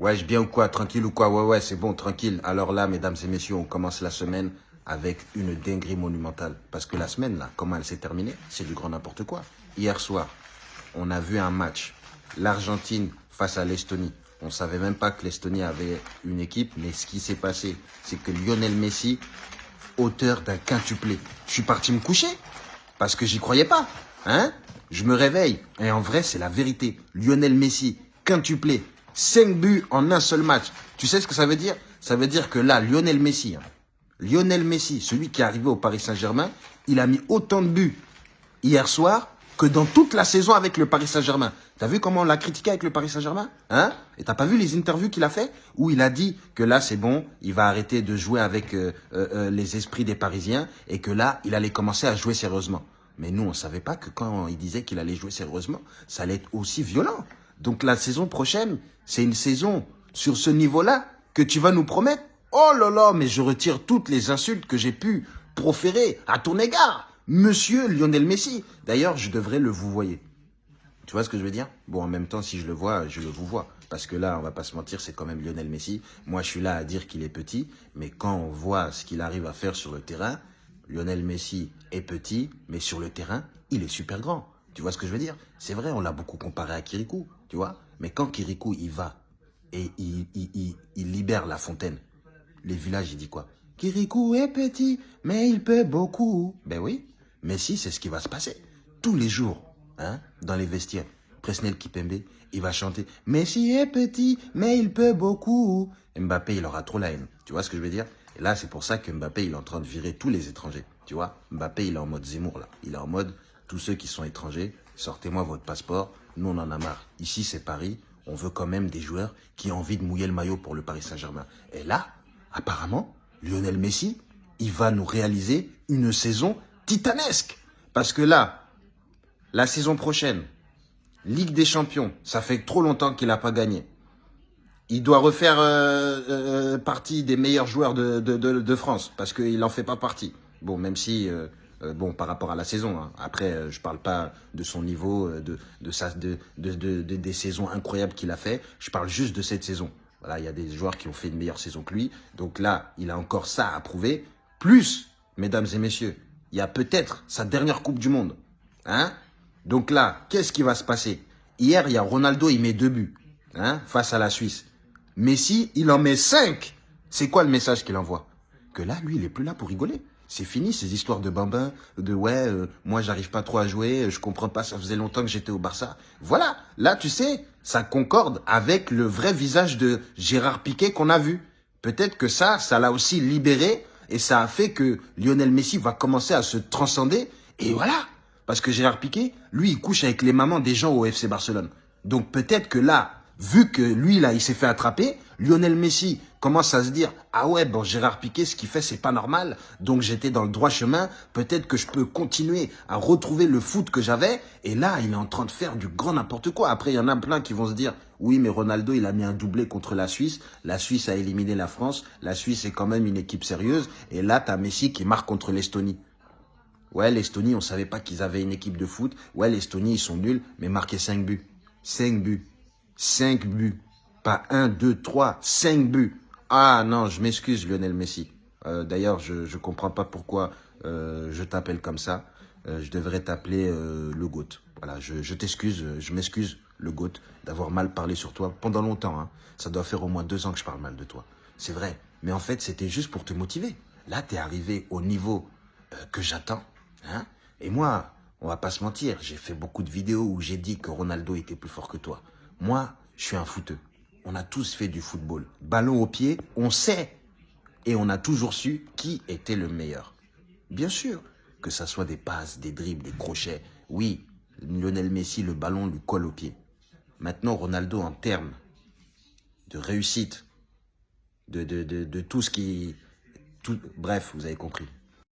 Je bien ou quoi Tranquille ou quoi? Ouais, ouais, c'est bon, tranquille. Alors là, mesdames et messieurs, on commence la semaine avec une dinguerie monumentale. Parce que la semaine, là, comment elle s'est terminée? C'est du grand n'importe quoi. Hier soir, on a vu un match. L'Argentine face à l'Estonie. On savait même pas que l'Estonie avait une équipe, mais ce qui s'est passé, c'est que Lionel Messi, auteur d'un quintuplé. Je suis parti me coucher parce que j'y croyais pas. Hein? Je me réveille et en vrai, c'est la vérité. Lionel Messi, quintuplé, 5 buts en un seul match. Tu sais ce que ça veut dire? Ça veut dire que là, Lionel Messi, hein, Lionel Messi, celui qui est arrivé au Paris Saint-Germain, il a mis autant de buts hier soir que dans toute la saison avec le Paris Saint-Germain. T'as vu comment on l'a critiqué avec le Paris Saint-Germain? Hein? Et t'as pas vu les interviews qu'il a fait Où il a dit que là c'est bon, il va arrêter de jouer avec euh, euh, euh, les esprits des Parisiens et que là il allait commencer à jouer sérieusement. Mais nous on savait pas que quand il disait qu'il allait jouer sérieusement, ça allait être aussi violent. Donc la saison prochaine, c'est une saison sur ce niveau-là que tu vas nous promettre. Oh là là, mais je retire toutes les insultes que j'ai pu proférer à ton égard, monsieur Lionel Messi. D'ailleurs, je devrais le vous voyez. Tu vois ce que je veux dire? Bon, en même temps, si je le vois, je le vous vois. Parce que là, on va pas se mentir, c'est quand même Lionel Messi. Moi, je suis là à dire qu'il est petit, mais quand on voit ce qu'il arrive à faire sur le terrain, Lionel Messi est petit, mais sur le terrain, il est super grand. Tu vois ce que je veux dire? C'est vrai, on l'a beaucoup comparé à Kirikou, tu vois? Mais quand Kirikou, il va et il, libère la fontaine, les villages, il dit quoi? Kirikou est petit, mais il peut beaucoup. Ben oui, Messi, c'est ce qui va se passer. Tous les jours, hein, dans les vestiaires. Presnel Kipembe, il va chanter « Messi est petit, mais il peut beaucoup ». Mbappé, il aura trop la haine. Tu vois ce que je veux dire? Et là, c'est pour ça que Mbappé, il est en train de virer tous les étrangers. Tu vois? Mbappé, il est en mode Zemmour, là. Il est en mode « Tous ceux qui sont étrangers, sortez-moi votre passeport. Nous, on en a marre. Ici, c'est Paris. On veut quand même des joueurs qui ont envie de mouiller le maillot pour le Paris Saint-Germain. » Et là, apparemment, Lionel Messi, il va nous réaliser une saison titanesque. Parce que là, la saison prochaine, Ligue des Champions, ça fait trop longtemps qu'il n'a pas gagné. Il doit refaire euh, euh, partie des meilleurs joueurs de, France, parce qu'il n'en fait pas partie. Bon, même si, euh, bon, par rapport à la saison, hein. après, je parle pas de son niveau, de, de, sa, de, de, des saisons incroyables qu'il a fait, je parle juste de cette saison. Voilà, il y a des joueurs qui ont fait une meilleure saison que lui, donc là, il a encore ça à prouver. Plus, mesdames et messieurs, il y a peut-être sa dernière Coupe du Monde. Hein donc là, qu'est-ce qui va se passer? Hier, il y a Ronaldo, il met deux buts hein, face à la Suisse. Messi, il en met cinq. C'est quoi le message qu'il envoie? Que là, lui, il est plus là pour rigoler. C'est fini ces histoires de bambin, de ouais, euh, moi j'arrive pas trop à jouer, je comprends pas, ça faisait longtemps que j'étais au Barça. Voilà, là tu sais, ça concorde avec le vrai visage de Gérard Piquet qu'on a vu. Peut-être que ça, ça l'a aussi libéré et ça a fait que Lionel Messi va commencer à se transcender. Et voilà, parce que Gérard Piquet, lui, il couche avec les mamans des gens au FC Barcelone. Donc peut-être que là, vu que lui, là, il s'est fait attraper, Lionel Messi commence à se dire « Ah ouais, bon, Gérard Piquet, ce qu'il fait, c'est pas normal. Donc j'étais dans le droit chemin. Peut-être que je peux continuer à retrouver le foot que j'avais. » Et là, il est en train de faire du grand n'importe quoi. Après, il y en a plein qui vont se dire « Oui, mais Ronaldo, il a mis un doublé contre la Suisse. La Suisse a éliminé la France. La Suisse est quand même une équipe sérieuse. Et là, tu as Messi qui marque contre l'Estonie. » Ouais, l'Estonie, on savait pas qu'ils avaient une équipe de foot. Ouais, l'Estonie, ils sont nuls, mais marqué 5 buts. 5 buts. 5 buts. Pas 1, 2, 3, 5 buts. Ah non, je m'excuse Lionel Messi. Euh, d'ailleurs, je ne comprends pas pourquoi euh, je t'appelle comme ça. Euh, je devrais t'appeler le GOAT. Voilà, je, je t'excuse, je m'excuse le GOAT d'avoir mal parlé sur toi pendant longtemps. Hein. Ça doit faire au moins deux ans que je parle mal de toi. C'est vrai. Mais en fait, c'était juste pour te motiver. Là, tu es arrivé au niveau que j'attends. Hein Et moi, on va pas se mentir, j'ai fait beaucoup de vidéos où j'ai dit que Ronaldo était plus fort que toi. Moi, je suis un footeux. On a tous fait du football. Ballon au pied, on sait. Et on a toujours su qui était le meilleur. Bien sûr, que ça soit des passes, des dribbles, des crochets. Oui, Lionel Messi, le ballon lui colle au pied. Maintenant, Ronaldo, en termes de réussite, de tout ce qui... Tout, bref, vous avez compris.